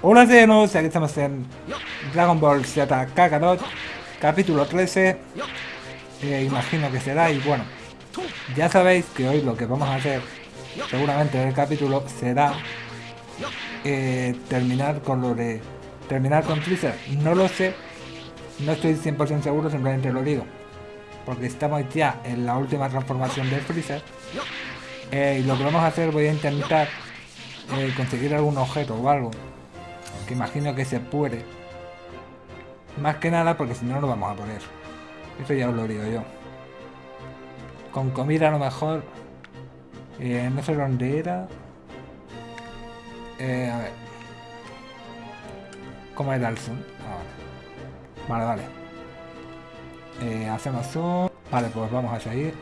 Hola nuevo, aquí estamos en Dragon Ball Z Kakarot, capítulo 13, eh, imagino que será, y bueno, ya sabéis que hoy lo que vamos a hacer, seguramente en el capítulo, será eh, terminar con lo de... terminar con Freezer, no lo sé, no estoy 100% seguro, simplemente lo digo, porque estamos ya en la última transformación de Freezer, eh, y lo que vamos a hacer, voy a intentar conseguir algún objeto o algo que imagino que se puede. Más que nada porque si no, lo vamos a poner. Eso ya os lo digo yo. Con comida a lo mejor... Eh, no sé dónde era. Eh, a ver. ¿Cómo era el zoom? Vale, vale. Eh, hacemos zoom. Vale, pues vamos a seguir.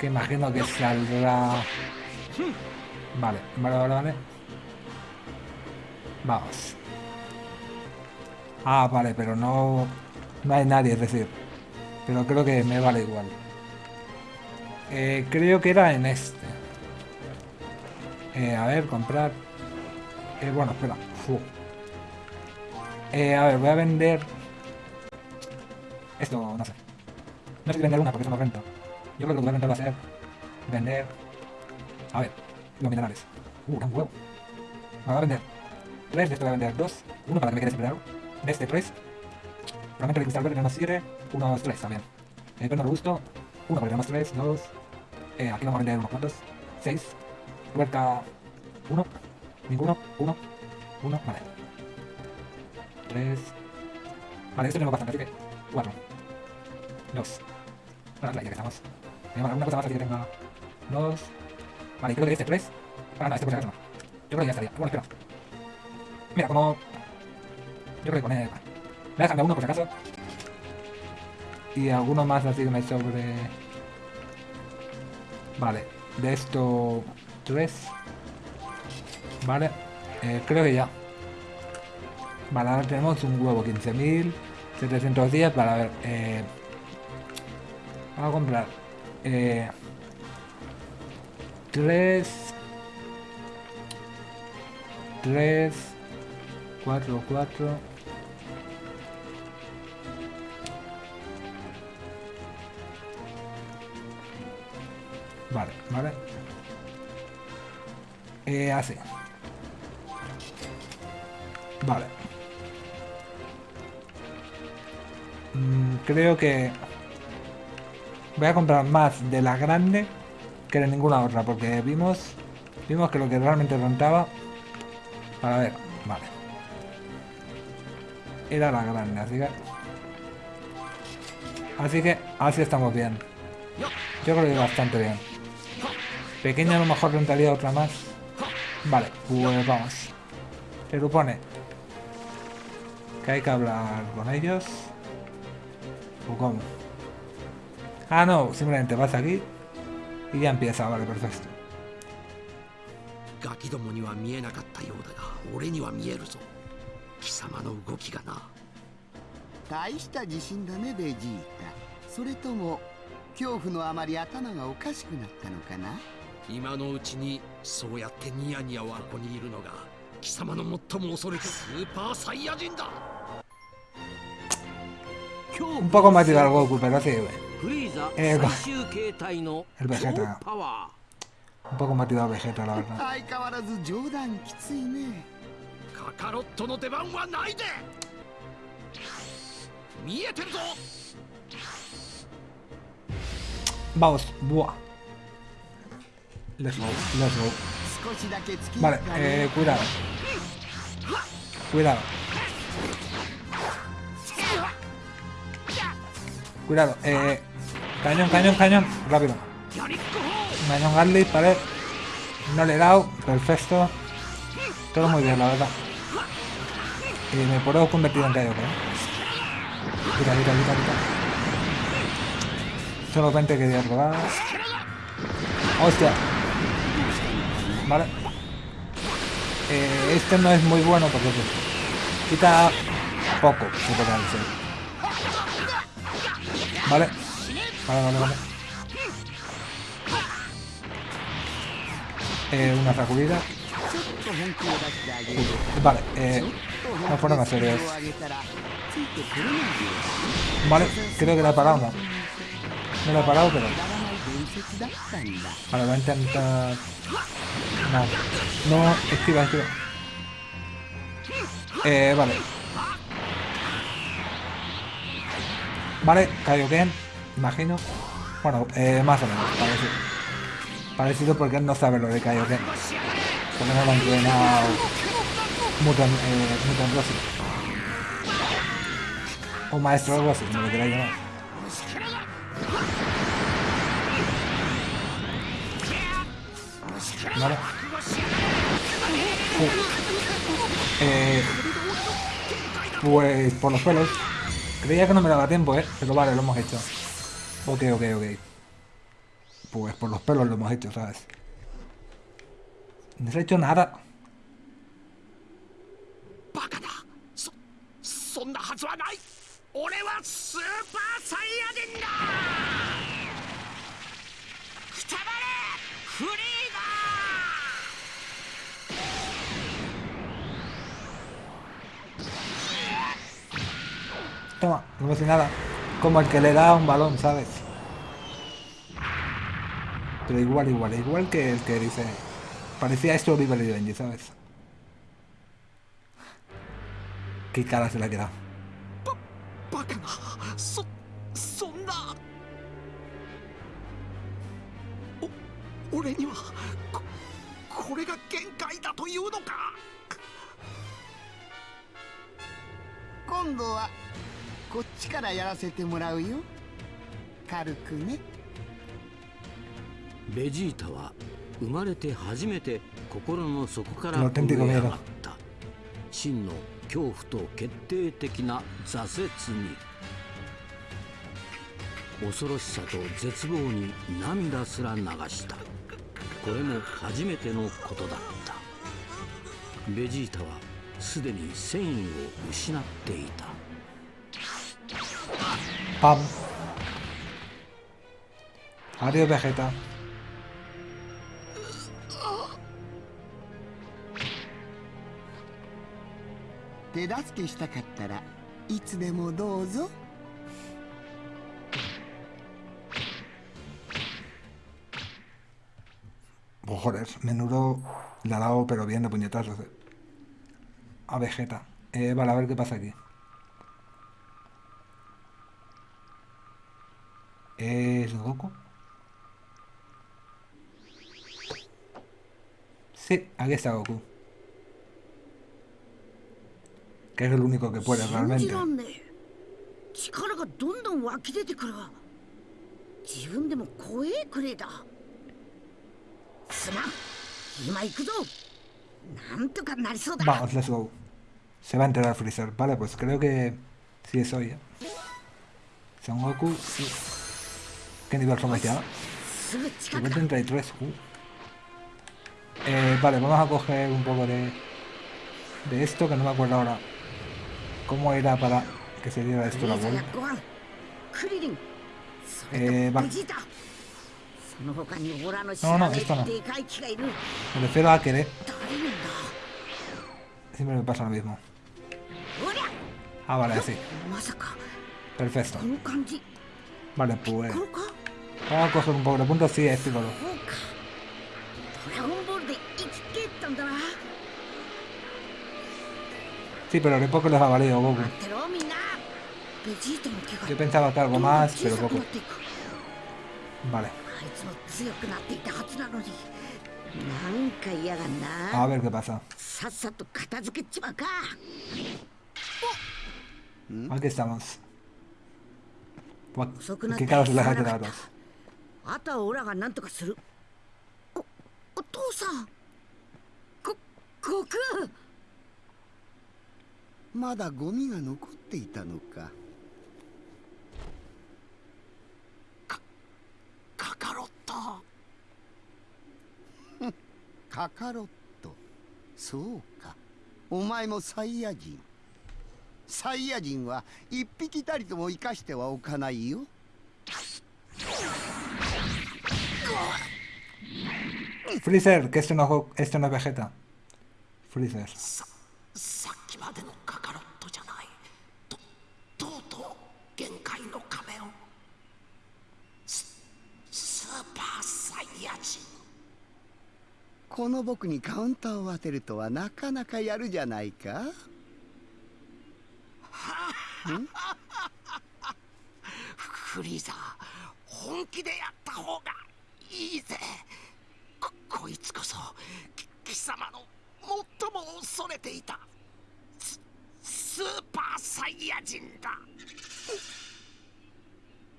Que imagino que saldrá... Vale, vale, vale, vale. Vamos. Ah, vale, pero no... No hay nadie, es decir. Pero creo que me vale igual. Eh, creo que era en este. Eh, a ver, comprar. Eh, bueno, espera. A ver, voy a vender... Esto, no sé. No sé si vender una porque eso no renta. Yo creo que lo que voy a intentar va a ser vender... A ver, los minerales. Uh, un huevo. Me voy a vender 3, de esto voy a vender 2, 1 para que me quede siempre algo. De este 3. Fragmento de cristal verde tenemos 7, 1, 2, 3 también. Eh, perno robusto, 1 para tenemos 3, 2. Eh, aquí vamos a vender unos cuantos. 6. Puerta 1, ninguno, 1, 1, vale. 3. Vale, esto tenemos bastante, así que 4. 2. Para la ya que estamos. Vale, alguna cosa más así que tenga 2. Vale, creo que este 3. Ah, no, este por si acaso no. Yo creo que ya estaría. Bueno, espera. Mira, como... Yo creo que él... Voy a dejarme uno por si acaso. Y alguno más así me sobre... Vale. De esto... Tres. Vale. Eh, creo que ya. Vale, ahora tenemos un huevo. 15.710. Vale, a ver. Eh... Vamos a comprar. Eh... Tres... Tres... 4, 4. Vale, vale. Eh, así. Vale. Mm, creo que voy a comprar más de la grande que de ninguna otra porque vimos vimos que lo que realmente rentaba para ver era la grande, así que... Así que así estamos bien. Yo creo que bastante bien. Pequeña a lo mejor rentaría otra más. Vale, pues vamos. Se supone que hay que hablar con ellos. ¿O cómo? Ah, no, simplemente vas aquí y ya empieza, vale, perfecto. 貴様の動きがな大した自信だねベジータそれとも恐怖のあまり頭がおかしくなったのかな？今のうちにそうやってニヤニヤはここにいるのが貴様の最も恐れてスーパーサイヤ人だ Un poco más al Goku, pero sí, güey. Eh, el Vegeta. Un poco más tirado Vegeta, la verdad. カカロットの出番はないで見えてるぞ Vamos, buah. Let's go, let's go. Vale, eh, cuidado. Cuidado. Cuidado, eh. Cañón, cañón, cañón. Rápido. Cañón Garlic, vale. No le he dado. Perfecto. Todo muy bien, la verdad. Y me puedo convertir en ¿no? Mira, mira, mira, mira. Solamente quería robar. ¡Hostia! Vale. Eh, este no es muy bueno porque quita poco, decir. Vale. Vale, vale, vale. Eh, una sacudida. Vale, eh, no fueron a. Vale, creo que la he parado, no. No la he parado, pero... Vale, voy a intentar... No, no, esquiva, esquiva. Eh, vale. Vale, Kaioken, imagino. Bueno, eh, más o menos, parecido. Parecido porque él no sabe lo de Kaioken. Porque no lo ha entrenado Mutant, eh, Mutant Rossi. O Maestro Rossi, como lo queráis llamar. Vale. Uh. Eh, pues por los pelos. Creía que no me daba tiempo, ¿eh? Pero vale, lo hemos hecho. Ok, ok, ok. Pues por los pelos lo hemos hecho, ¿sabes? No se ha hecho nada. Toma, no hace nada. Como el que le da un balón, ¿sabes? Pero igual, igual, igual que el que dice Parecía esto Oliver y Benji, ¿sabes? Qué cara se le ha quedado. バカなそそんなお俺にはここれが限界だというのか今度はこっちからやらせてもらうよ軽くねベジータは生まれて初めて心の底からえた震え上がった真の恐怖と決定的な挫折に恐ろしさと絶望に涙すら流したこれも初めてのことだったベジータはすでに戦意を失っていた ¡Pam! Adiós, Vegeta. 手助けしたかったらいつでもどうぞ Oh, joder, menudo le ha dado pero bien de puñetazos. eh. A Vegeta. Eh, vale, a ver qué pasa aquí. ¿Es Goku? Sí, aquí está Goku. Que es el único que puede 信じ realmente. らんねえ力がどんどん湧き出てくるわ自分でも怖えくれだすまん今行くぞなんとかなりそうだ Vamos, let's go. Se va a enterar Freezer. Vale, pues creo que sí es hoy. ¿eh? Son Goku, sí. ¿Qué nivel somos ya? すぐ近く Nivel だ 33. Uh. Eh, vale, vamos a coger un poco de, de esto, que no me acuerdo ahora ¿Cómo era para que se diera esto la vuelta? Eh, va. No, no, esto no. Me refiero a querer. Siempre me pasa lo mismo. Ah, vale, así. Perfecto. Vale, pues... Vamos a coger un poco de puntos, sí, este color. Sí, pero re poco les ha valido, Goku. Yo pensaba que algo más, pero poco. Vale. A ver qué pasa. Aquí estamos. ¿Qué caras las hay de Goku. まだゴミが残っていたのか。カカロットカカロットそうか。お前もサイヤ人。サイヤ人は一匹たりとも生かしてはおかないよ。Freezer, que esto no, es Go- esto no es Vegeta. Freezer. ささっきまでのカカロットじゃないととうとう限界の壁をススーパーサイヤ人この僕にカウンターを当てるとはなかなかやるじゃないか。フリーザー本気でやった方がいいぜ。ここいつこそ貴様の最も恐れていたススーパーサイヤ人だ。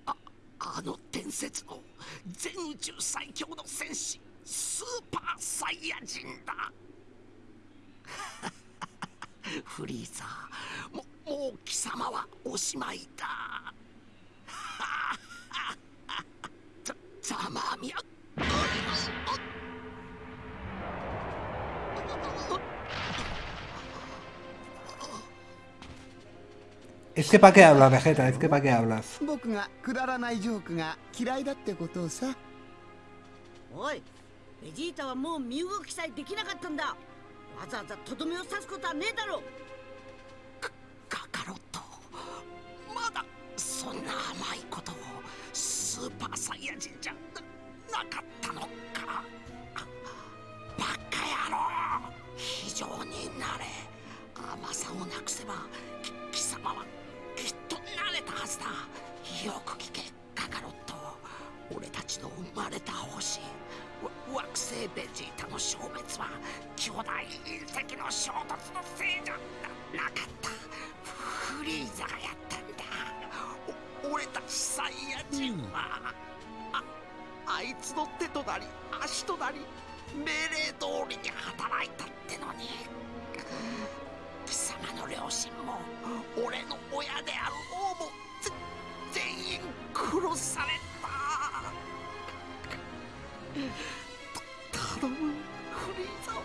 ああの伝説の全宇宙最強の戦士。スーパーサイヤ人だ。フリーザーももう貴様はおしまいだ。ざざまあみや。Es que para qué hablas, Vegeta, es que para qué hablas. 僕がくだらないジョークが嫌いだってことをさ。おいベジータはもう身動きさえできなかったんだ。わざわざとどめを刺すことはねえだろカカロット。まだそんな甘いことをスーパーサイヤ人じゃななかったのか。バカ野郎。非常になれ。甘さをなくせば貴様はきっと慣れたはずだ。よくベジータの消滅は巨大隕石の衝突のせいじゃななかった。フリーザがやったんだ。俺たちサイヤ人は、ああいつの手となり足となり命令通りに働いたってのに。貴様の両親も俺の親である王も全員殺された。頼むフリーザを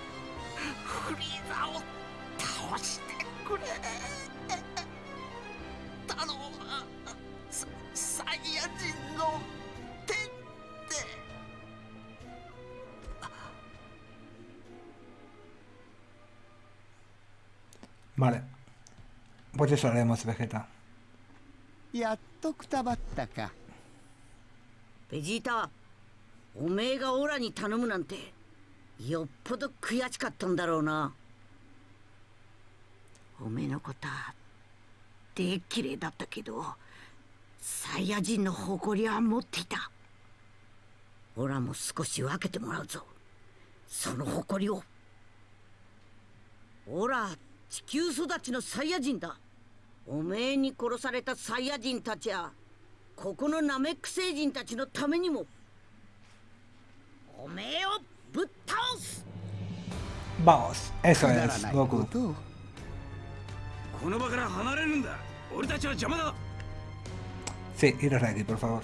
フリーザを倒してくれ頼むササイヤ人の手で Vale. Pues eso haremos, Vegeta. やっとくたばったかベジータおめえがオラに頼むなんてよっぽど悔しかったんだろうな。おめえのことはでっきれいだったけどサイヤ人の誇りは持っていた。オラも少し分けてもらうぞ。その誇りを。オラ地球育ちのサイヤ人だ。おめえに殺されたサイヤ人たちやここのナメック星人たちのためにも。おめえをぶっ倒す。Vamos, eso es, ないこ Goku. この場から離れるんだ。俺たちは邪魔だ。Sí, iros de aquí, por favor.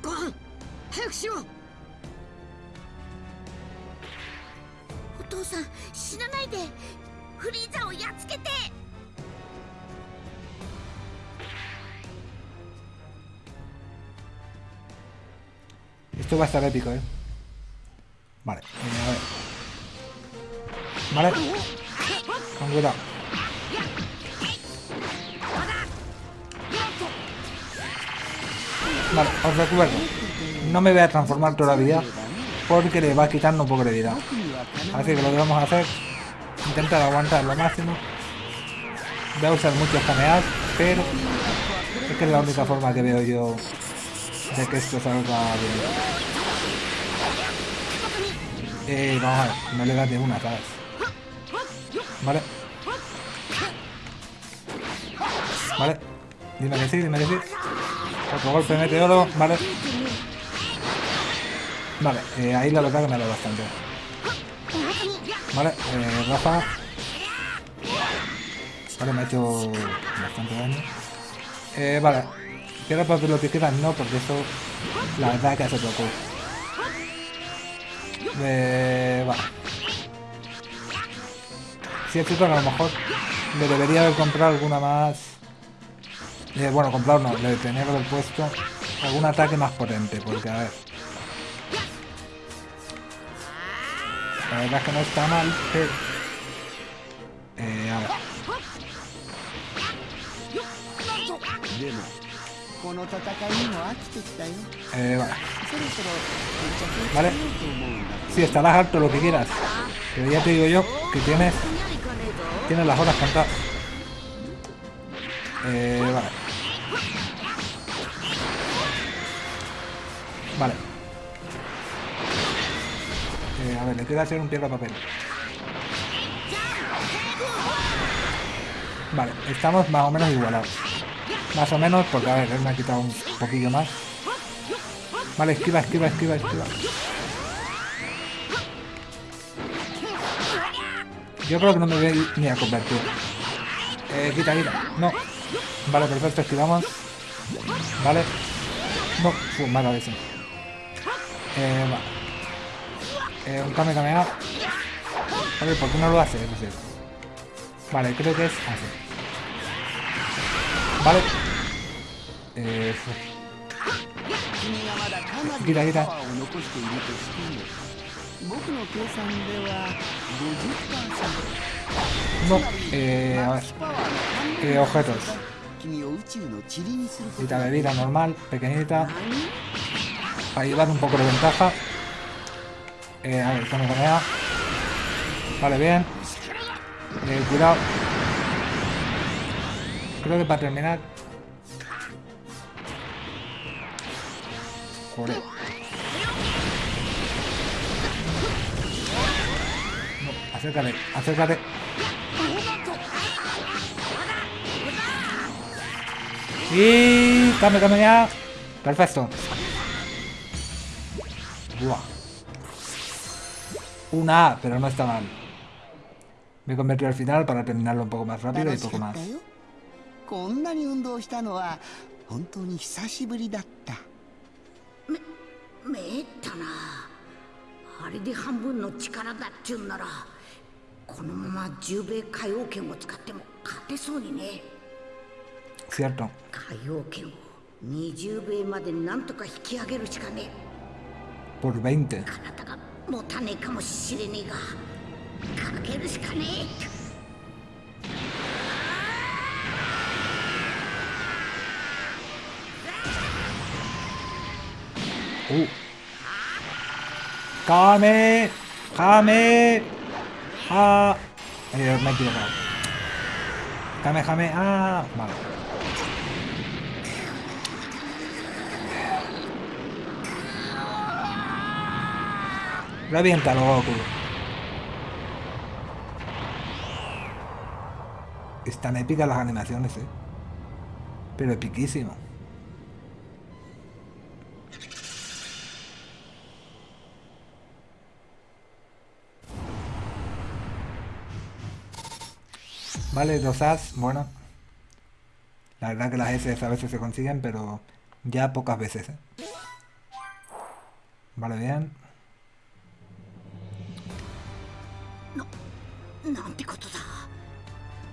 ご飯早くしろ。お父 Esto va a estar épico, ¿eh? Vale, a ver. Vale. Con cuidado. Vale, os recuerdo. No me voy a transformar todavía porque le va quitando un poco de vida. Así que lo que vamos a hacer intentar aguantar lo máximo. Voy a usar muchos cameados, pero es que es la única forma que veo yo de que esto salga bien. Eh, vamos a ver, no le das de una, ¿sabes? Vale. Vale. Dime que sí, dime que sí. Otro golpe de meteoro, vale. Vale, eh, ahí la verdad que me dado bastante. Vale, eh, Rafa. Vale, me ha hecho bastante daño. Eh, vale. Quiero para lo que quedan, no, porque eso la verdad que hace poco. Eh, vale. Sí, es cierto a lo mejor le debería haber comprado alguna más. Eh, bueno, comprar no, le tenía que haber puesto algún ataque más potente, porque a ver. La verdad es que no está mal, pero... Eh, a ver. でもこの戦いにも飽きてきたよ Eh, vale. そろそろ決着をつ Vale. けようと思うんだ Sí, estarás harto lo que quieras. Pero ya te digo yo que tienes, にゃいかねえぞ tienes las horas contadas. Eh, vale. Vale. Eh, a ver, le queda hacer un piedra papel. Vale, estamos más o menos igualados. Más o menos, porque a ver, él me ha quitado un poquillo más. Vale, esquiva, esquiva, esquiva, esquiva. Yo creo que no me voy ni a convertir. Eh, quita, quita. No. Vale, perfecto, esquivamos. Vale. No, Fu, mala vez. Eh, va. Eh, un Kame Kamea. A ver, ¿por qué no lo hace? No sé. Vale, creo que es así. Vale. Eh, fu. 君がまだかなりギラギラのパワーを残しているとしても僕の計算では50% no. Eh, a ver. パワーの半分 Eh, objetos. 君を宇宙の塵にすること Quita bebida normal, pequeñita. Para llevar un poco de ventaja. Eh, a ver, Kame Kamea. Vale, bien. Eh, cuidado. Creo que para terminar. Joder. No, acércate, acércate. Y cambio, cambio ya. Perfecto. Buah. Una A, pero no está mal. Me he convertido al final para terminarlo un poco más rápido y 楽し poco かっ más. たよこんなに運動したのは本当に久しぶりだった めえったなあれで半分の力だっちゅうんならこのまま十兵衛海王剣を使っても勝てそうにね Cierto. 海王剣を20兵衛までなんとか引き上げるしかね Por 20. え体が持たねえかもしれねえがかけるしかねえ Uh. Kame. Kame. Ah. Eh, me he equivocado. Kame, Kame. Ah. Vale. Reviéntalo, Goku. Están épicas las animaciones, eh. Pero epiquísimo. Vale, dos as, bueno. La verdad que las S a veces se consiguen, pero ya pocas veces. ¿eh? Vale, bien. なんてことだ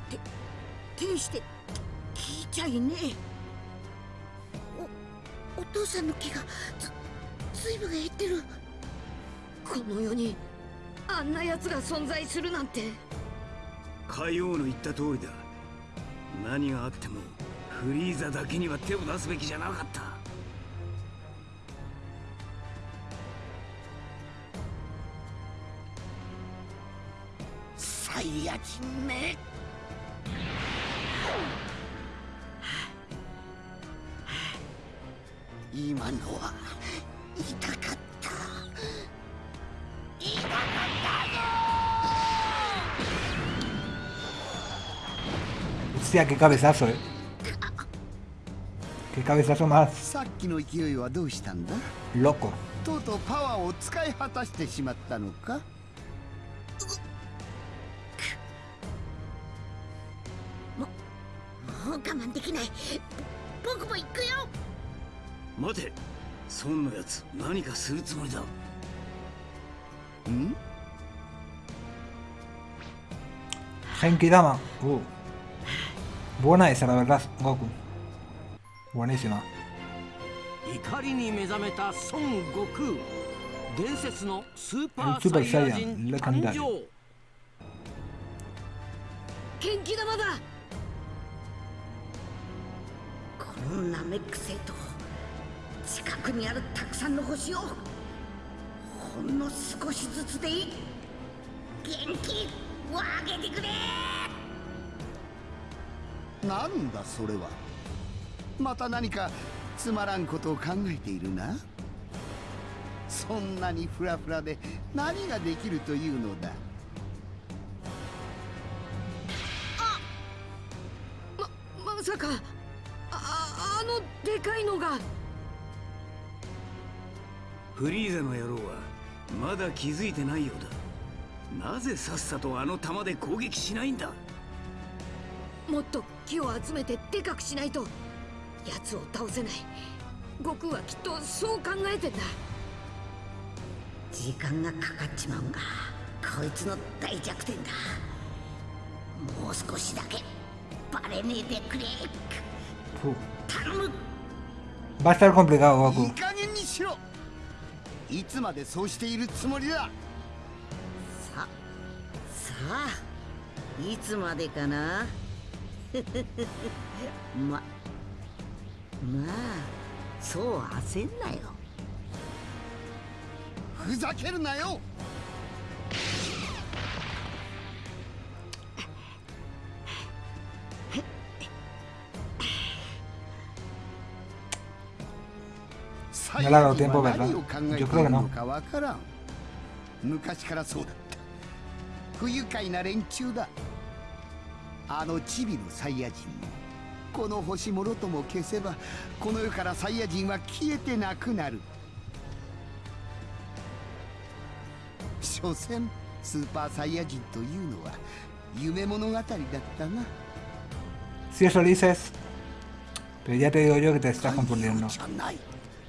て天して聞いちゃいねえおお父さんの気がずずいぶん減ってるこの世にあんな奴が存在するなんて海王の言った通りだ。何があってもフリーザだけには手を出すべきじゃなかった。サイヤ人め今のは痛か Hostia, qué cabezazo, eh. Qué cabezazo más さっきの勢いはどうしたんだ？loco. とうとうパワーを使い果たしてしまったのか？もう我慢できないぼ僕も行くよ待て孫のやつ何かするつもりだん Genki Dama. Uh. Buena esa, la verdad, Goku. Buenísima. 怒りに目覚めた孫悟空。伝説のスーパ El ー Super サイヤ Saiyan 人 legendario 誕生。元気玉だ。このナメック星と近くにあるたくさんの星をほんの少しずつでいい。元気をあげてくれなんだそれは。また何かつまらんことを考えているな？そんなにフラフラで何ができるというのだ？ままさかああのでかいのが。フリーザの野郎はまだ気づいてないようだ。なぜさっさとあの弾で攻撃しないんだ？もっと木を集めてでかくしないと奴を倒せない。悟空はきっとそう考えてんだ。時間がかかっちまうんがこいつの大弱点だ。もう少しだけバレねえでくれ.頼む。Va a estar complicado, いい Goku. 加減にしろ。いつまでそうしているつもりだ。ささあいつまでかな ままあそう焦んなよ。ふざけるなよ。サイ No le ha dado ヤ人 tiempo, は ¿verdad? 何を考えてい Yo る creo que の no. かわからん。昔からそうだった。不愉快な連中だあのチビのサイヤ人もこの星もろとも消せばこの世からサイヤ人は消えてなくなる所詮スーパーサイヤ人というのは夢物語だったな Si eso dices, pero ya te digo yo que te estás confundiendo.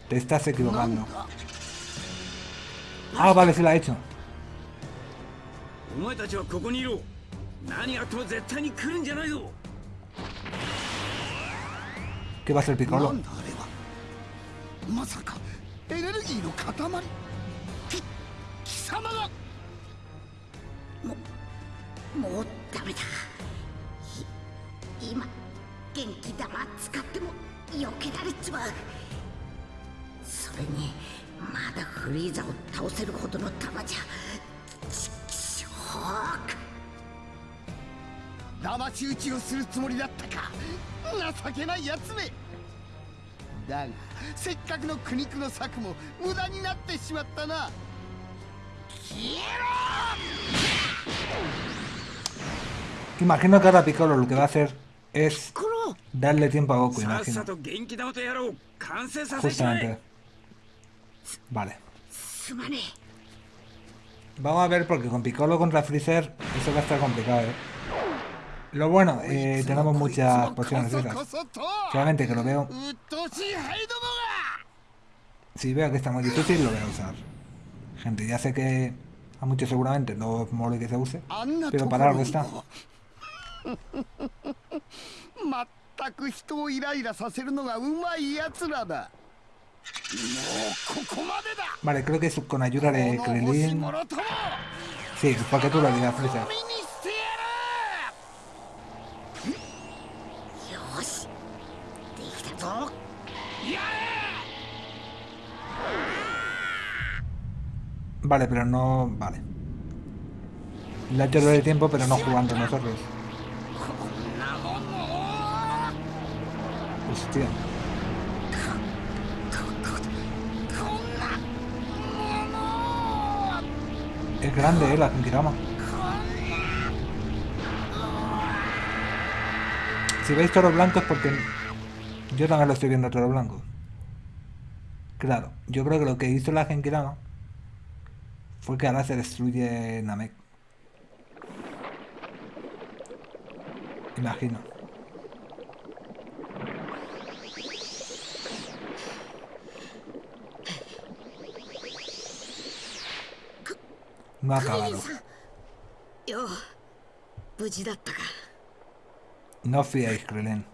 Te estás equivocando. だ Ah, vale, sí la ha hecho. お前たちはここにいろ何があっても絶対に来るんじゃないぞ ¿Qué va a な Piccolo? まさかエネルギーの塊き貴様がもうダメだい今元気玉使っても避けられちまうそれにまだフリーザを倒せるほどの玉じゃちくしょうか騙し討ちをするつもりだったか情けないやつめだがせっかくの苦肉の策も無駄になってしまったな消え Imagino que ahora Piccolo lo que va a hacer es この darle tiempo a Goku, さっ imagino. さと元気玉とやろう完成させちま Justamente. え Vale. すまね Vamos a ver porque con Piccolo contra Freezer eso va a estar complicado, ¿eh? Lo bueno, ろ eh, tenemos muchas こ pociones そ esas. こそと Solamente que lo veo. うっとうしいハイども Si veo que está muy difícil, lo voy a usar. Gente, ya sé que a muchos seguramente no mole que se use. があんな Pero とこ para ろ algo に está. もまったく人をイライラさせるのがうまいやつらだもうここまでだ Vale, creo que es con ayuda de この星 Krillin. もろとも Sí, porque tú lo digas, Freezer. できたぞ Vale, pero no... Vale. Le ha hecho de tiempo, pero no jugando nosotros. Hostia. Es grande, eh, la Genkidama. Si veis toro blanco es porque yo también lo estoy viendo todo blanco. Claro, yo creo que lo que hizo la Genkidama fue que ahora se destruye Namek. Imagino. No ha acabado. No fiéis, Krelen.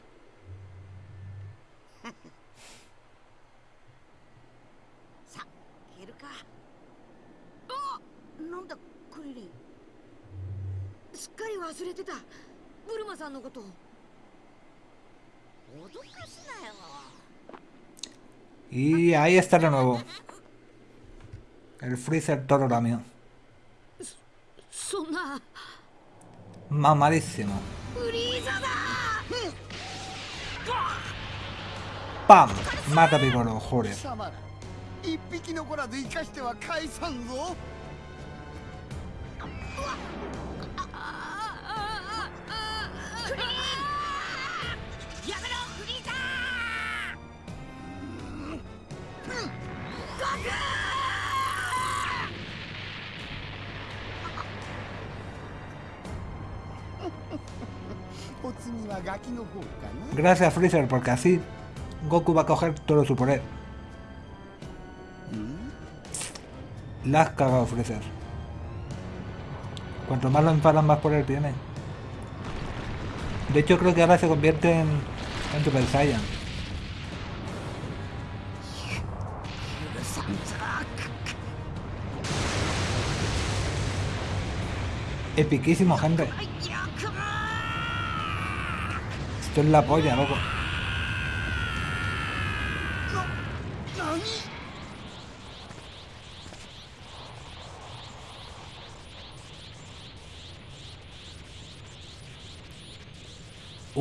かなんだクリリンすっかり忘れてたブルマさんのこと脅かすなよ Y ahí está de nuevo. El Freezer Toro también. そんな Mamadísimo. フリーザだ ¡Pam! Mata a Piccolo, 貴 joder. 一匹残らず生かしては返さんぞ Gracias, Freezer, porque así Goku va a coger todo su poder. La has cagado, Freezer. Cuanto más lo enfadan, más poder tiene. De hecho, creo que ahora se convierte en, en Super Saiyan. Epiquísimo, gente. Esto es la polla, loco.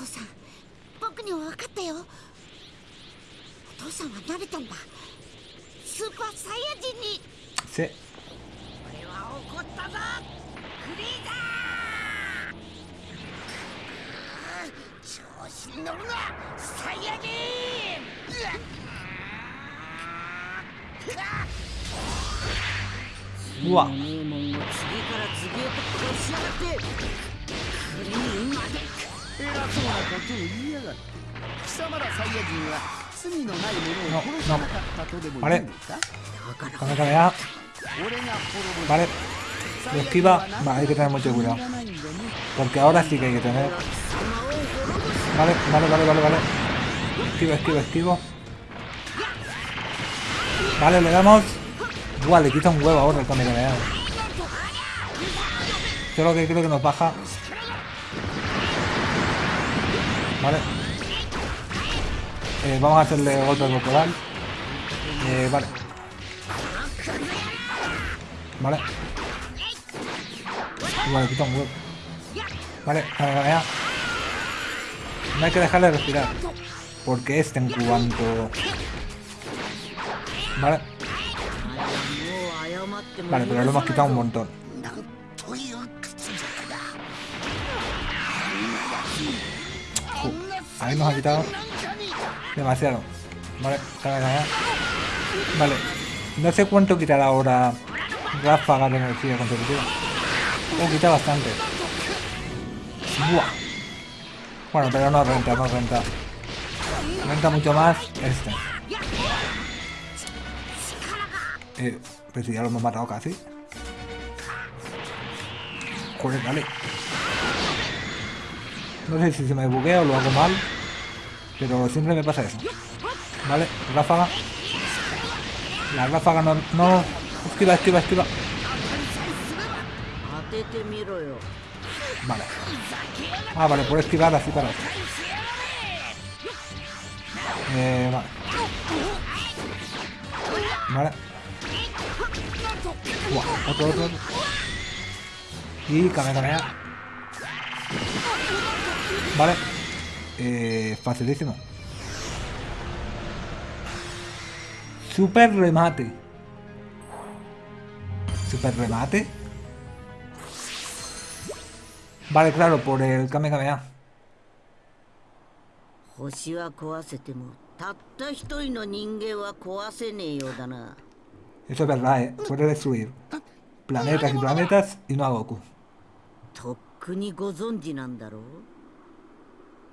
父さん。僕には分かったよ。お父さんは慣れたんだ。スーパーサイヤ人に.俺は怒ったぞ。フリーザー。調子に乗るな。サイヤ人。門を次から次へと殺しやがってクリーンまで 偉そうなことを言いやがって貴様らサイヤ人は罪のない者を殺さなかったとでも言うのか Cámara, cámara. 俺が滅ぼ Vale. Lo esquiva. Vale, hay que tener mucho cuidado. らないんだね Porque ahora sí que hay que tener. Vale, vale, vale, vale, vale. Esquivo, esquivo, esquivo. Vale, le damos. Buah, le quita un huevo ahora el Kamehameha. Yo lo que creo que nos baja. ¿vale? Eh, vamos a hacerle golpe corporal. Eh, vale. Vale. Vale, quita un huevo. Vale, vale, vale. No hay que dejarle respirar. Porque este en cuanto... Vale. Vale, pero lo hemos quitado un montón. Ahí nos ha quitado demasiado. Vale. Vale. No sé cuánto quitará ahora ráfaga de energía consecutiva. Oh, quita bastante. Buah. Bueno, pero no renta, no renta. Renta mucho más este. Eh, pues si ya lo hemos matado casi. Joder, dale. No sé si se me buguea o lo hago mal, pero siempre me pasa eso. ¿Vale? Ráfaga. La ráfaga no... no. Esquiva, esquiva, esquiva. Vale. Ah, vale, por esquivar así para... Eh, vale. Vale. Uah, otro, otro, otro. Y cambia, cambia. Vale. Eh, facilísimo. Super remate. Super remate. Vale, claro, por el Kamehameha. 星は壊せてもたった一人の人間は壊せねえようだな Eso es verdad, ¿eh? Puede destruir planetas y planetas y no a Goku. とっくにご存知なんだろう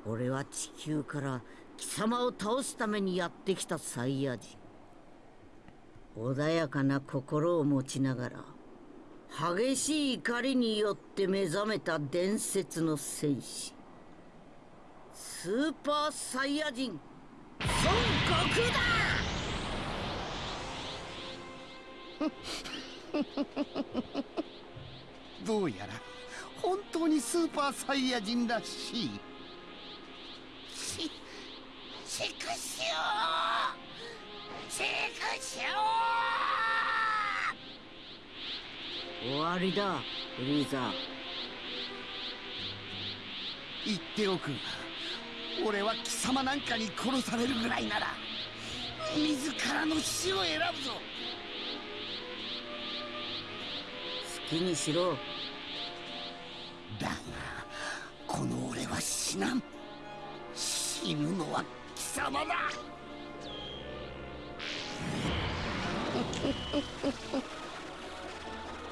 俺は地球から貴様を倒すためにやってきたサイヤ人。穏やかな心を持ちながら激しい怒りによって目覚めた伝説の戦士。スーパーサイヤ人孫悟空だ! どうやら本当にスーパーサイヤ人らしい。しくしょうしくしょ終わりだフリーザう言っておくが俺は貴様なんかに殺されるぐらいなら自らの死を選ぶぞ。好きにしろ。だがこの俺は死なん。死ぬのは貴様だ。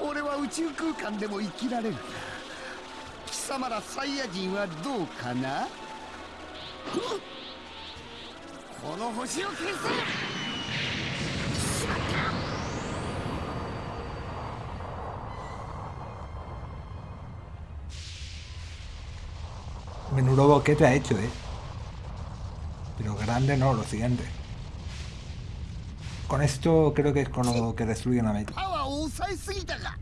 俺は宇宙空間でも生きられる。が貴様らサイヤ人はどうかな？この星を消せ。Menudo boquete ha hecho, ¿eh? Grande no, lo siguiente. Con esto creo que es con lo que destruyen a Mate. パワーを抑えすぎたか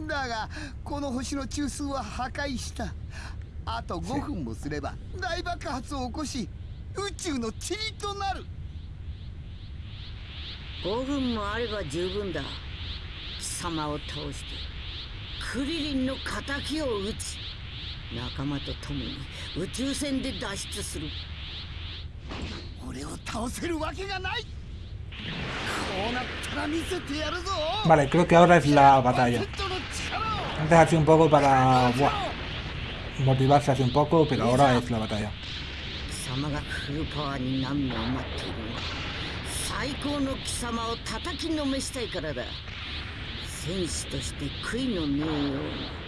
だがこの星の中枢は破壊したあと5分もすれば大爆発を起こし宇宙の塵となる5分もあれば十分だ貴様を倒してクリリンの敵を討つ仲間と共に宇宙船で脱出する。俺を倒せるわけがない。こうなったら見せてやるぞ。Vale, creo que ahora es la batalla. Antes ha sido un poco para buah, motivarse así un poco, pero ahora es la batalla. 最高の貴様を叩きのめしたいからだ。戦士として悔いのねえように貴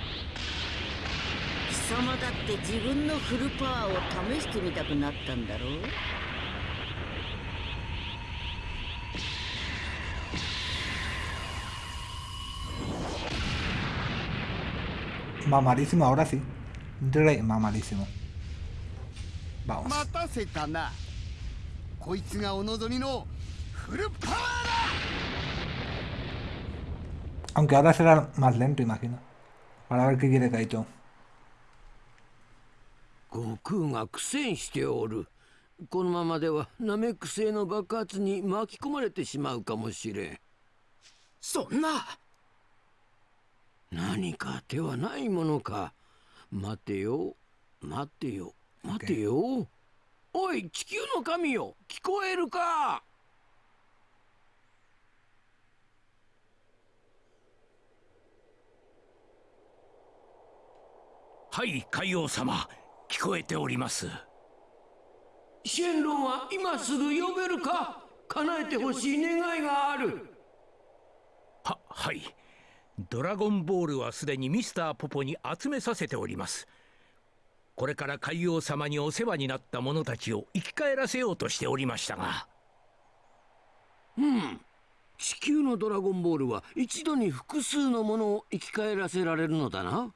様だって自分のフルパワーを試してみたくなったんだろう Mamadísimo ahora sí. Re mamadísimo. Vamos. 待たせたなこいつがお望みのフルパワーだ Aunque ahora será más lento, imagino. Para ver qué quiere Kaito. 悟空が苦戦しておる。このままではナメック星の爆発に巻き込まれてしまうかもしれん。そんな。何か手はないものか。待てよ。待てよ。待てよ。おい地球の神よ。聞こえるか？はい海王様聞こえております。シェンロンは今すぐ呼べるか？叶えてほしい願いがある。ははい。ドラゴンボールはすでにミスターポポに集めさせております。これから海王様にお世話になった者たちを生き返らせようとしておりましたが。うん。地球のドラゴンボールは一度に複数のものを生き返らせられるのだな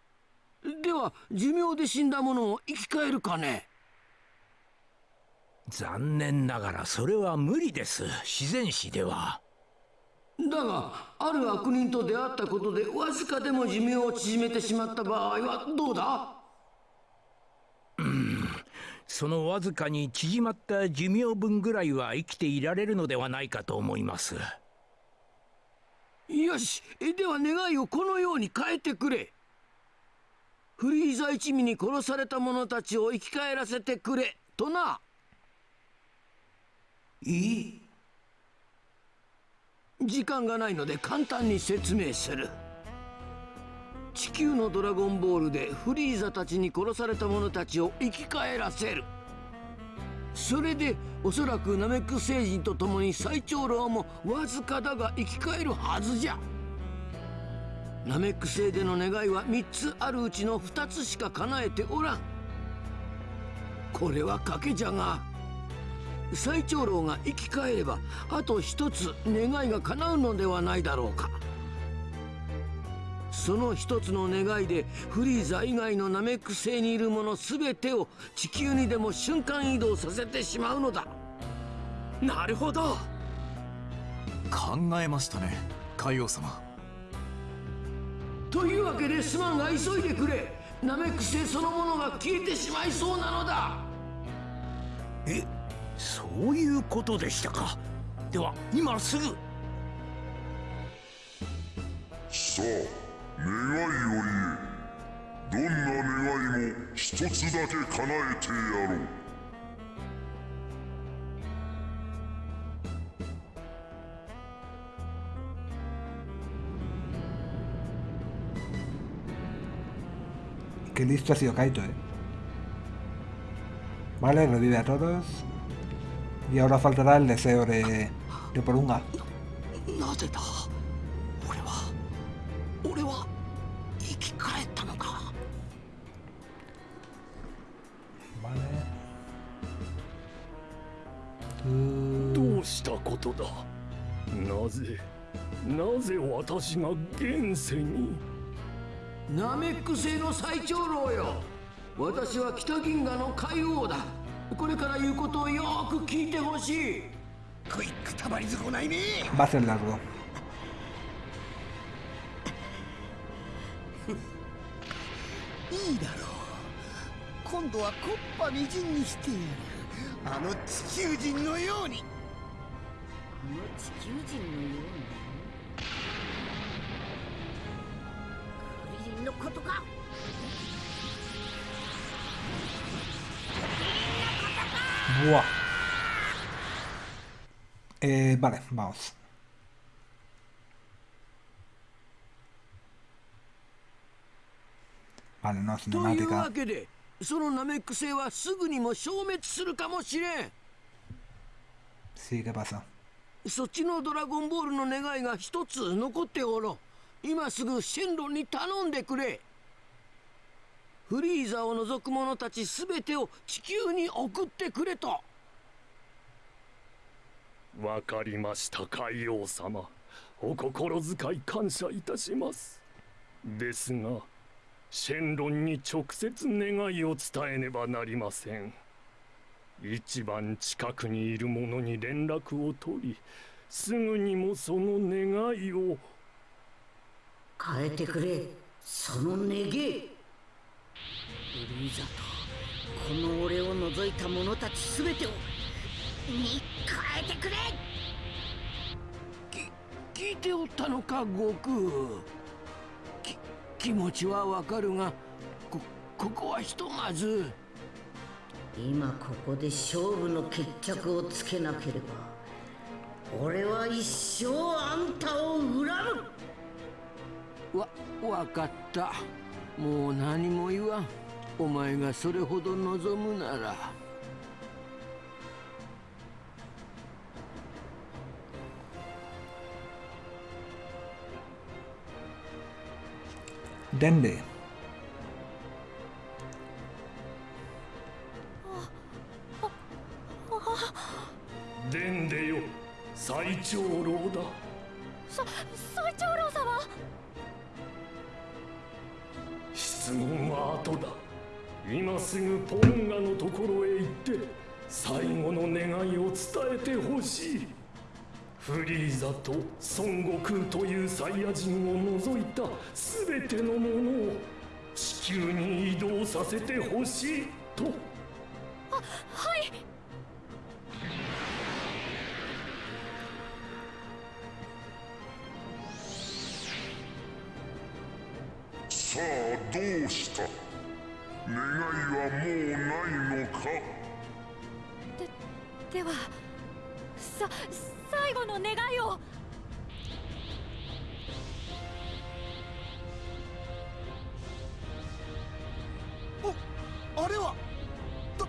では寿命で死んだものを生き返るかね？残念ながらそれは無理です。自然史では。だがある悪人と出会ったことでわずかでも寿命を縮めてしまった場合はどうだ？そのわずかに縮まった寿命分ぐらいは生きていられるのではないかと思います。よし。では願いをこのように変えてくれフリーザ一味に殺された者たちを生き返らせてくれ。とな。いい。時間がないので簡単に説明する。地球のドラゴンボールでフリーザたちに殺された者たちを生き返らせる。それでおそらくナメック星人と共に最長老もわずかだが生き返るはずじゃナメック星での願いは3つあるうちの2つしか叶えておらん。これは賭けじゃが最長老が生き返ればあと1つ願いが叶うのではないだろうか。その一つの願いでフリーザ以外のナメック星にいる者全てを地球にでも瞬間移動させてしまうのだ。なるほど。考えましたね海王様というわけですまんが急いでくれ。ナメック星そのものが消えてしまいそうなのだ。えそういうことでしたか。では今すぐ。さあ願いを言え。どんな願いも一つだけ叶えてやろう「Qué listo ha sido Kaito, eh. Vale, revive a todos. Y ahora faltará el deseo de, de Porunga. Vale. どうしたことだなぜなぜ私が現世にナメック星の最長老よ。私は北銀河の海王だ。これから言うことをよく聞いてほしい。クイックたまりずこないね。Va a ser largo. いいだろう。今度はコッパみじんにしてやる。あの地球人のように。あの地球人のように？のことか Buah. Eh, vale, vamos. Vale, no, というわ.けでそのナメック星はすぐにも消滅するかもしれん Sí, ¿qué pasa? そっちのドラゴンボールの願いが一つ残っておろう今すぐシェンロンに頼んでくれ。フリーザを除く者たち全てを地球に送ってくれと。わかりました海王様。お心遣い感謝いたします。ですがシェンロンに直接願いを伝えねばなりません。一番近くにいる者に連絡を取りすぐにもその願いを変えてくれ。その願いフリーザとこの俺を除いた者たち全てをに変えてくれ。聞いておったのか悟空き気持ちはわかるがこここはひとまず。今ここで勝負の決着をつけなければ俺は一生あんたを恨むわわかった。もう何も言わん。お前がそれほど望むなら。Dende. デンデよ最長老だ質問は後だ。今すぐポンガのところへ行って最後の願いを伝えてほしい。フリーザと孫悟空というサイヤ人を除いた全てのものを地球に移動させてほしいと。どうした？願いはもうないのか？ではさ最後の願いを。おあれはド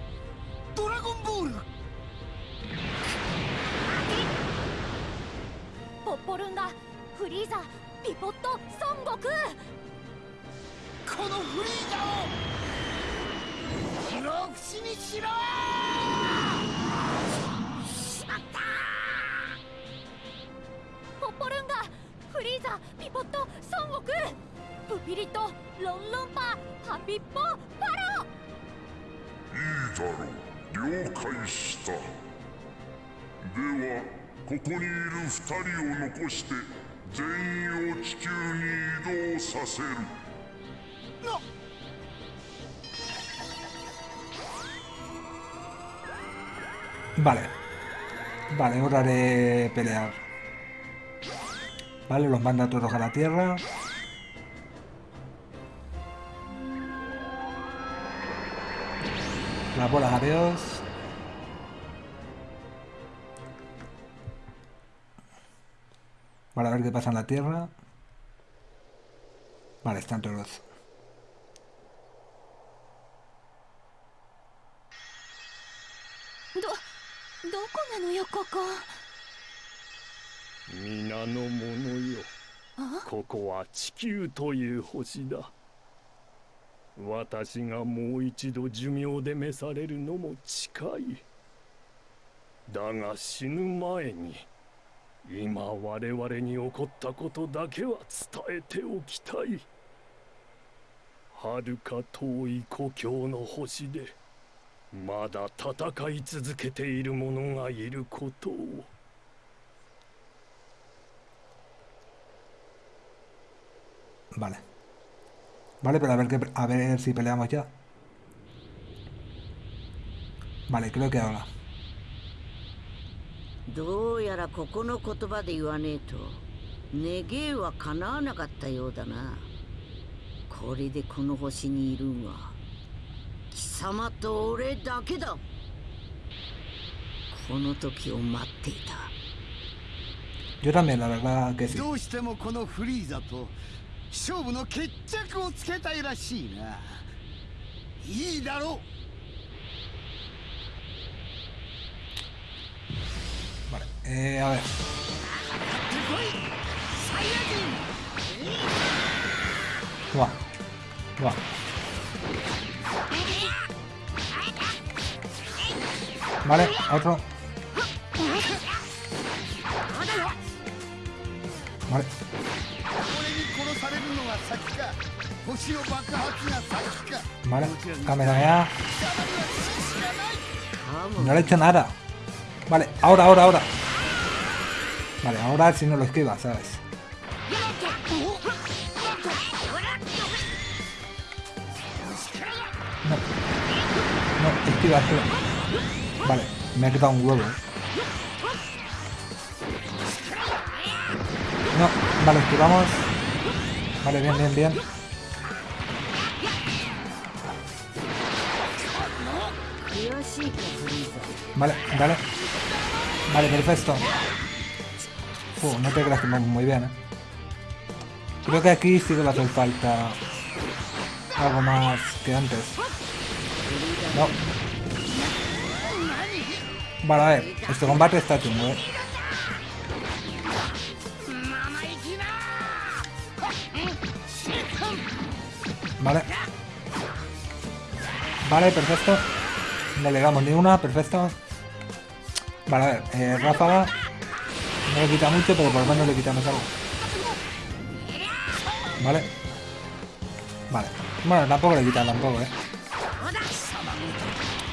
ドラゴンボールポッポルンガフリーザピポット孫悟空このフリーザを。不老不死にしろしまったポッポルンガフリーザピポット孫悟空プピリとロンロンパハピッポパロ。いいだろう。了解した。ではここにいる二人を残して全員を地球に移動させる。な Vale. Vale, hora de pelear. Vale, los manda todos a la tierra. Las bolas, adiós. Vale, a ver qué pasa en la tierra. Vale, están todos. なのよここ。皆の者よ。ここは地球という星だ。私がもう一度寿命で召されるのも近い。だが死ぬ前に今我々に起こったことだけは伝えておきたい。遥か遠い故郷の星でまだ戦い続けている者がいることを Vale. Vale, pero a ver, qué, a ver si peleamos ya. Vale, creo que ahora. どうやらここの言葉で言わねえと願いは叶わなかったようだなこれでこの星にいるんは貴様と俺だけだ。この時を待っていた。Yo también, la verdad que sí. どうしてもこのフリーザと勝負の決着をつけたいらしいな。いいだろう。Vale, eh, a ver. うわ Vale, otro. Vale. Vale, cámara ya. No le he hecho nada. Vale, ahora, ahora, ahora. Vale, ahora si no lo esquiva, ¿sabes? No. No, esquiva, esquiva. Vale, me ha quitado un huevo. No, vale, esquivamos. Vale, bien, bien, bien. Vale, vale. Vale, perfecto. Uh, no te creas que vamos muy bien, ¿eh? Creo que aquí sí que le hace falta algo más que antes. No. Vale, a ver. Este combate está chungo, ¿eh? Vale. Vale, perfecto. No le damos ni una, perfecto. Vale, a ver, eh, ráfaga. No le quita mucho, pero por lo menos le quitamos algo. Vale. Vale. Bueno, tampoco le quita tampoco, eh.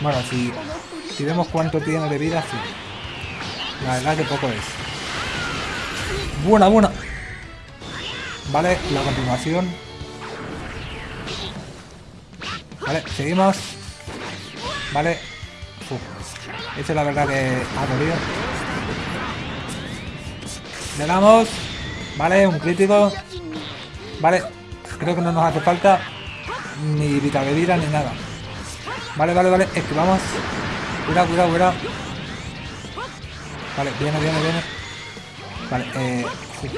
Bueno, si, si vemos cuánto tiene de vida, sí. La verdad que poco es. Buena, buena. Vale, la continuación. Vale, seguimos. Vale. Uf. Eso es la verdad que ha dolido. Le damos. Vale, un crítico. Vale. Creo que no nos hace falta. ni Vitavevira ni nada. Vale, vale, vale, esquivamos. Cuidado, cuidado, cuidado. Vale, viene, viene, viene. Vale, eh. sí.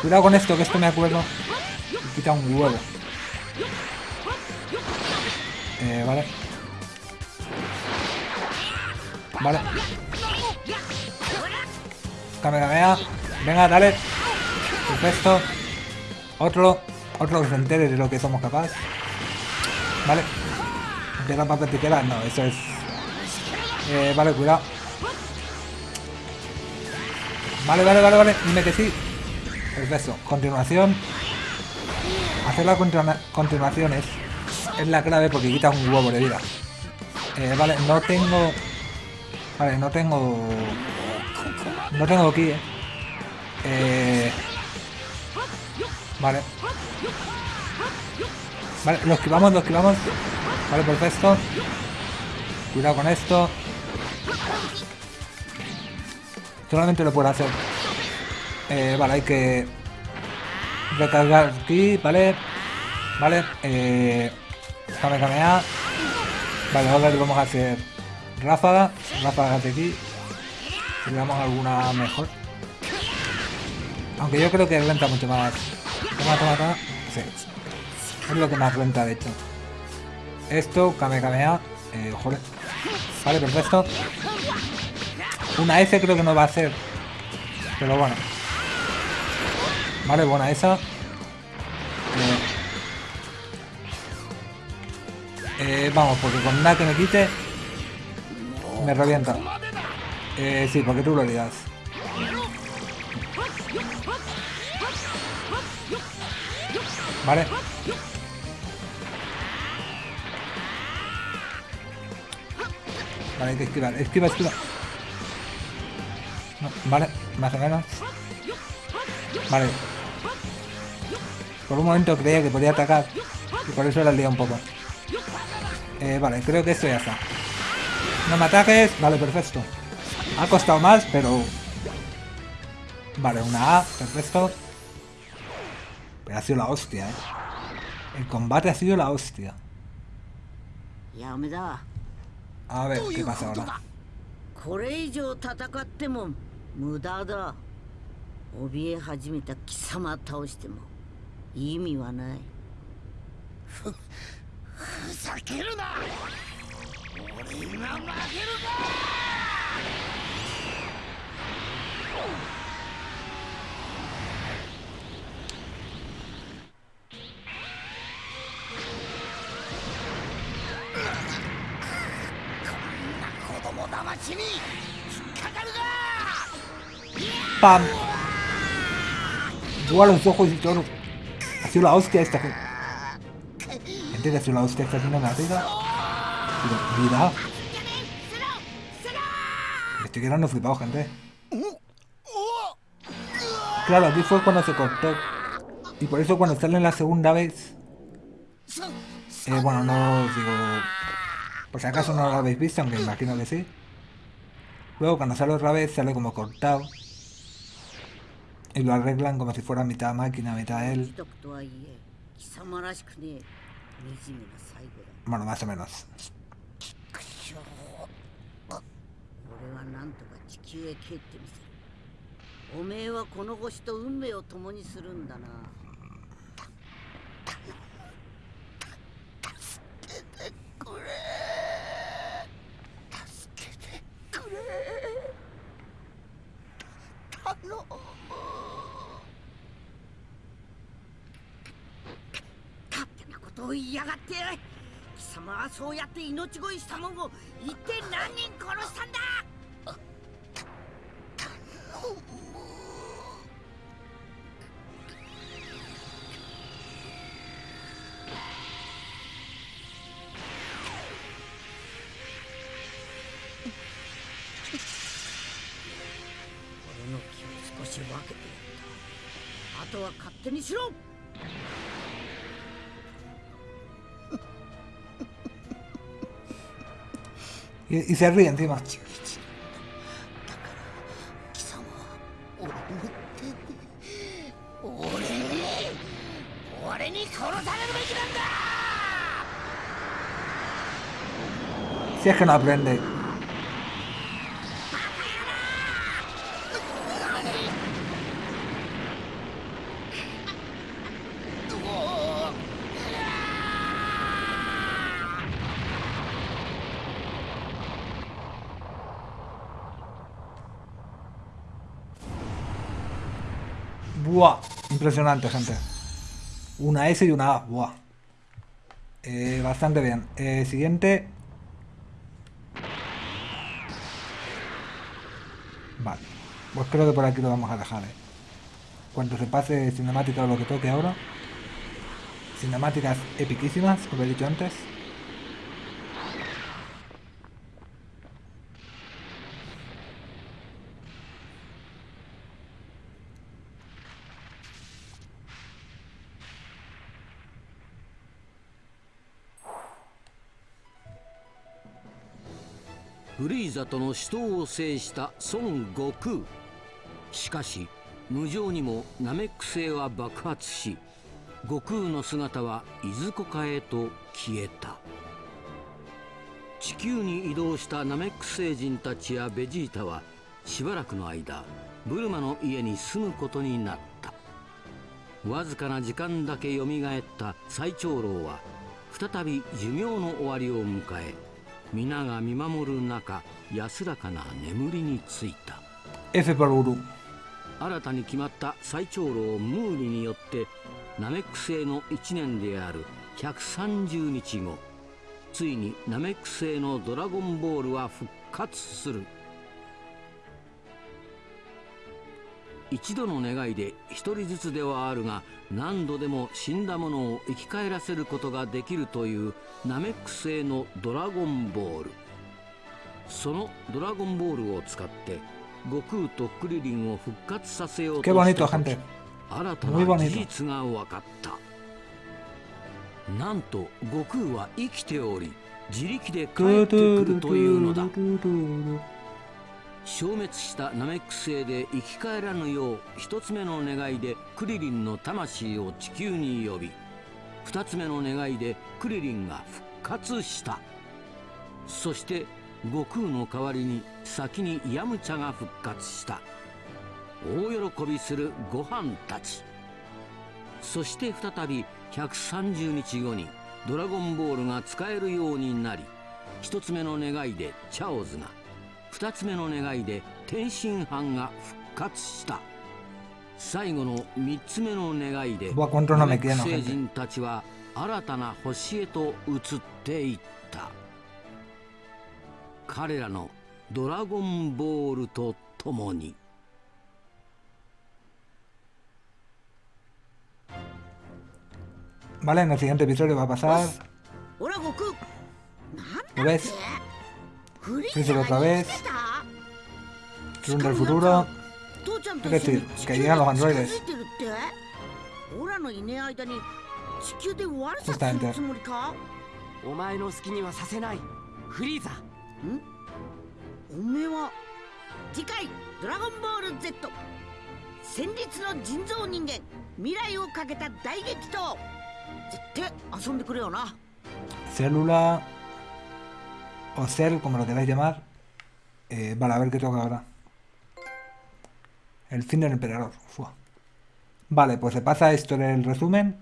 Cuidado con esto, que esto me acuerdo. Me quita un huevo. Eh, vale. Vale. Kamehameha. Venga, dale. Perfecto. Otro. Otro que entere de lo que somos capaces. Vale. Piedra, papel, tijera. No, eso es... Eh, vale, cuidado. Vale, vale, vale, vale. Dime que sí. Perfecto. Continuación. Hacer la continua- continuación es, es la clave porque quita un huevo de vida. Eh, vale, no tengo... Vale, no tengo... No tengo aquí, eh. Eh, Vale. Vale, lo esquivamos, lo esquivamos. Vale, perfecto. Cuidado con esto. Solamente lo puedo hacer. Eh, vale, hay que recargar aquí, vale. Vale, eh. Kame Kamea. Vale, ahora le vamos a hacer ráfaga. Ráfaga de aquí. Si le damos alguna mejor. Aunque yo creo que renta mucho más. Toma, toma, toma. Sí. Es lo que más renta, de hecho. Esto, Kame Kamea. Eh, joder. Vale, perfecto. Una F creo que no va a hacer. Pero bueno. Vale, buena esa. Eh, vamos, porque con nada que me quite me revienta. Eh, sí, porque tú lo ligas. Vale. Vale, hay que esquivar. Esquiva, esquiva. Vale, más o menos. Vale. Por un momento creía que podía atacar. Y por eso la liado un poco. Eh, vale, creo que esto ya está. No me ataques. Vale, perfecto. Ha costado más, pero... Vale, una A. Perfecto. Pero ha sido la hostia, eh. El combate ha sido la hostia. A ver, ¿qué pasa ahora? 無駄だ。怯え始めた貴様倒しても意味はない。ふふざけるな。俺が負けるか。こんな子供騙しに。¡Pam! Yo a los ojos y todo. Ha sido la hostia esta. Gente, Gente, ha sido la hostia esta haciendo una riga. Pero, mira. Estoy quedando flipado, gente. Claro, aquí fue cuando se cortó. Y por eso cuando sale la segunda vez... Eh, bueno, no os digo... Por si acaso no lo habéis visto, aunque imagino que sí. Luego cuando sale otra vez sale como cortado. Y lo arreglan como si fuera mitad máquina, mitad él. 徳とはいえ貴様らしくねえ惨めな最後だ Bueno, más o menos. 俺はなんとか地球へ帰ってみせるおめえはこの星と運命を共にするんだな頼む勝手なことを言いやがって。貴様はそうやって命乞いしたもんを一体何人殺したんだ。y, y se ríen encima. Si es que no aprende. Impresionante, gente. Una S y una A. Eh, bastante bien. Eh, siguiente. Vale. Pues creo que por aquí lo vamos a dejar, eh. Cuando se pase cinemática o lo que toque ahora. Cinemáticas epiquísimas, como he dicho antes. フリーザとの死闘を制した孫悟空。しかし無情にもナメック星は爆発し悟空の姿はいずこかへと消えた。地球に移動したナメック星人たちやベジータはしばらくの間ブルマの家に住むことになった。わずかな時間だけよみがえった最長老は再び寿命の終わりを迎え皆が見守る中安らかな眠りについた F por Uru. 新たに決まった最長老ムーリによってナメック星の1年である130日後ついにナメック星のドラゴンボールは復活する一度の願いで一人ずつではあるが何度でも死んだものを生き返らせることができるというナメック星のドラゴンボールそのドラゴンボールを使って悟空とクリリンを復活させようとした.新たな.事実が分かったなんと悟空は生きており自力で帰ってくるというのだ消滅したナメック星で生き返らぬよう一つ目の願いでクリリンの魂を地球に呼び二つ目の願いでクリリンが復活した。そして悟空の代わりに先にヤムチャが復活した。大喜びするご飯たち。そして再び130日後にドラゴンボールが使えるようになり一つ目の願いでチャオズが二つ目の願いで天津飯が復活した最後の三つ目の願いで gente. 人たちは新たな星へと移っていった彼らのドラゴンボールとともに Vale, en el siguiente episodio va a pasar. ほら悟空 ¿Lo ves? フリー Freezer ザ otra が vez. 生きてた Zoom del futuro. Es decir, 地 que llegan los 近 androides. Justamente. るつもりか？お前の好きにはさせないフリーザおめえは？次回「ドラゴンボール Z」戦慄の人造人間未来をかけた大激闘絶対遊んでくれよな Célula. O Cell, como lo queráis llamar. Eh, vale, a ver qué toca ahora. El fin del emperador. Fua. Vale, pues se pasa esto en el resumen.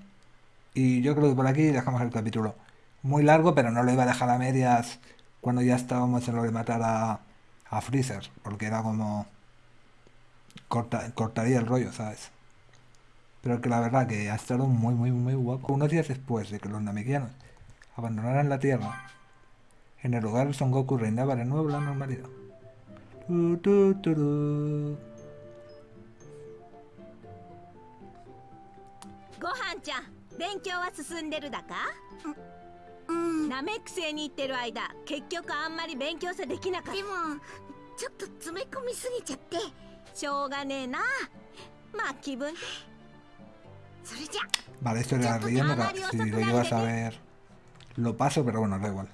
Y yo creo que por aquí dejamos el capítulo. Muy largo, pero no lo iba a dejar a medias cuando ya estábamos en lo de matar a, a Freezer. Porque era como... corta- cortaría el rollo, ¿sabes? Pero que la verdad que ha estado muy, muy, muy guapo. Unos días después de que los namekianos abandonaran la Tierra, en el lugar Son Goku reinaba de nuevo la normalidad. Tu, tu, turu. ごはんちゃん勉強は進んでるだかナメック星に行ってる間結局あんまり勉強さできなかったでもちょっと詰め込みすぎちゃってしょうがねえなまあ気分それじゃ Vale, esto era relleno. era- Si lo llevas a ver, lo paso, pero bueno, da igual.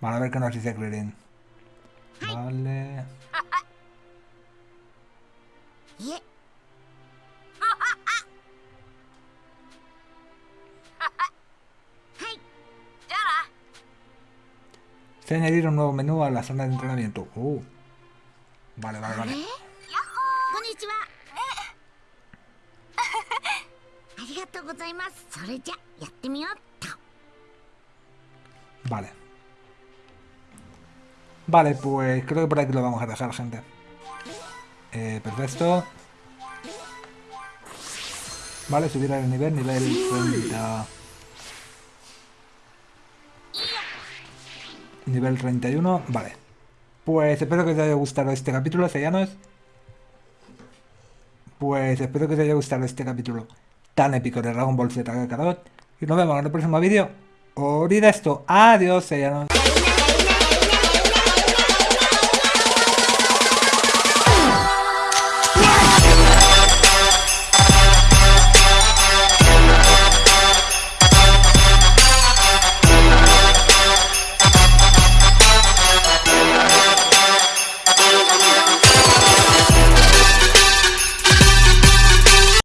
Van a ver qué nos dice Krillin. Vale. Se añadir un nuevo menú a la zona de entrenamiento. Uh. Vale, vale, vale. Vale. Vale, pues creo que por aquí lo vamos a dejar, gente. Eh, perfecto. Vale, subir el nivel, nivel 30. Nivel 31, vale. Pues espero que os haya gustado este capítulo, sellanos. Pues espero que os haya gustado este capítulo tan épico de Dragon Ball Z Kakarot. Y nos vemos en el próximo vídeo. Olvida esto. Adiós, sellanos.